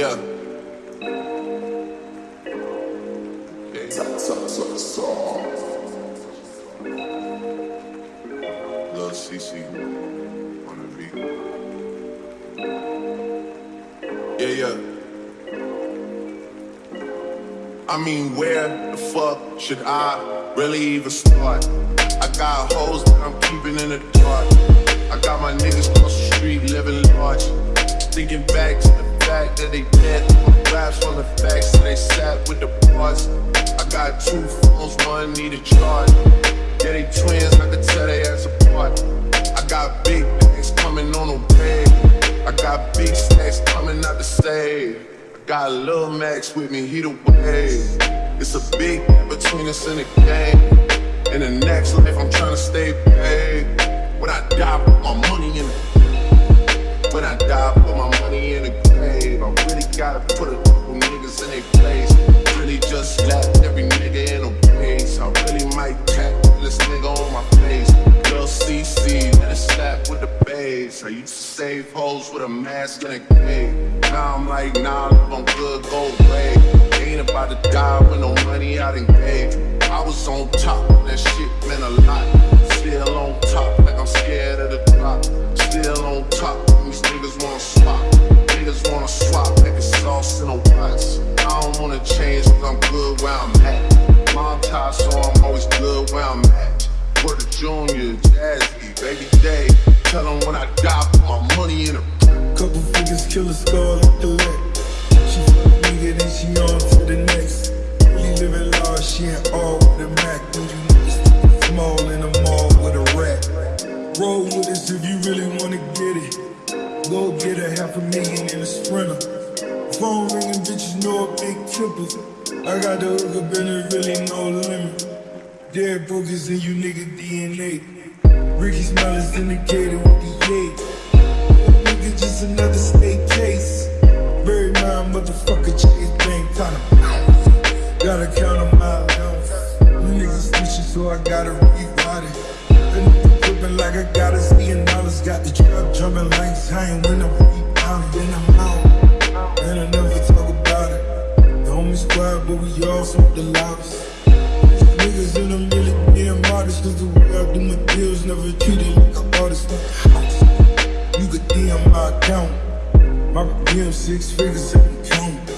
Yeah. Lil CC on the beat. Yeah, yeah. I mean, where the fuck should I really even start? I got hoes that I'm keeping in the dark. I got my niggas across the street living large. Thinking back to the fact that they dead. Raps on the facts that they sat with the bars. I got two phones, one need a charge. Yeah, they twins, I can tell they ass apart. I got big things coming on the way. I got big stacks coming out the save. Got Lil Max with me, he the wave. It's a big between us in the game. In the next life, I'm trying to stay paid. When I die, put my money in the the. I used to save hoes with a mask and a cave. Now I'm like, nah, live on good gold grade. Ain't about to die with no money I done gave. I was on top, that shit meant a lot. Still on top, like I'm scared of the drop. Still on top, these niggas wanna swap. Niggas wanna swap, like a sauce in a watch. I don't wanna change, cause I'm good where I'm at. Mom tie, so I'm always good where I'm at. Word of Junior, Jazzy, Baby Day. Tell them when I die, put my money in a Couple figures, kill a scar like the leg. She a nigga, then she on to the next. Really living large, she ain't all with a Mac. When you small in the mall with a rat. Roll with us if you really wanna get it. Go get a half a million in a sprinter. Phone ringing, bitches know I make tempers. I got the hook up and there really no limit. Dead brokers in you nigga DNA. Ricky Smile is indicated with the eight. Nigga, just another state case. Bury my motherfucker, chase bank kinda. Gotta count them out. You niggas snitching, so I gotta rewrite it. The nigga tripping like I got a million dollars. Got the trap jumping like time when I'm rebounding. Then I'm out. And I never talk about it. The homie squad, but we all smoke the loudest. Niggas in them really being modest Cause the I deals never treated like an artist You could DM my account My DM six figures every count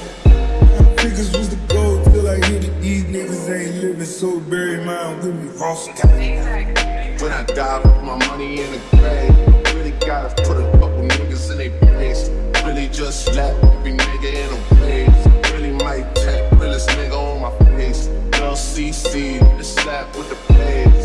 figures was the goal till I hit it These niggas ain't living so bury mine with me Ross When I die, put my money in the grave. Really gotta put a couple niggas in their place. Really just slap every nigga in a place. Really might tap realest nigga on my face. Lil CC, the slap with the plays.